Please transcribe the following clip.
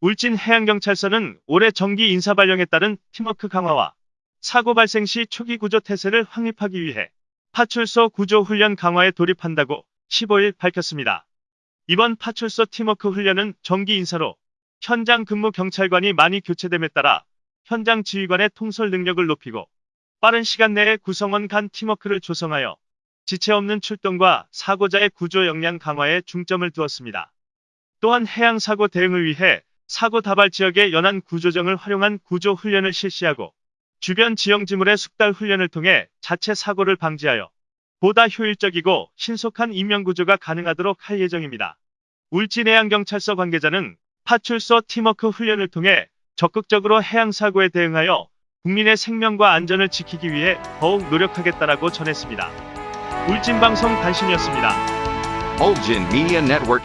울진 해양경찰서는 올해 정기 인사 발령에 따른 팀워크 강화와 사고 발생 시 초기 구조 태세를 확립하기 위해 파출소 구조 훈련 강화에 돌입한다고 15일 밝혔습니다. 이번 파출소 팀워크 훈련은 정기 인사로 현장 근무 경찰관이 많이 교체됨에 따라 현장 지휘관의 통솔 능력을 높이고 빠른 시간 내에 구성원 간 팀워크를 조성하여 지체 없는 출동과 사고자의 구조 역량 강화에 중점을 두었습니다. 또한 해양 사고 대응을 위해 사고 다발 지역의 연안 구조정을 활용한 구조 훈련을 실시하고 주변 지형 지물의 숙달 훈련을 통해 자체 사고를 방지하여 보다 효율적이고 신속한 인명 구조가 가능하도록 할 예정입니다. 울진해양경찰서 관계자는 파출소 팀워크 훈련을 통해 적극적으로 해양 사고에 대응하여 국민의 생명과 안전을 지키기 위해 더욱 노력하겠다라고 전했습니다. 울진방송 단신이었습니다. Ulgin Media Network.